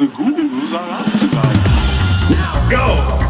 the Goo are out tonight. Now go!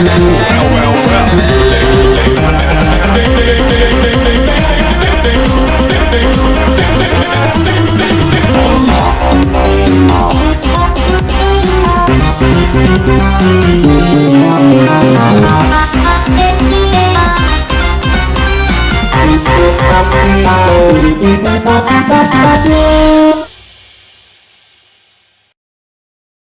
Hãy subscribe cho kênh Ghiền Mì Gõ Để không bỏ lỡ những video hấp dẫn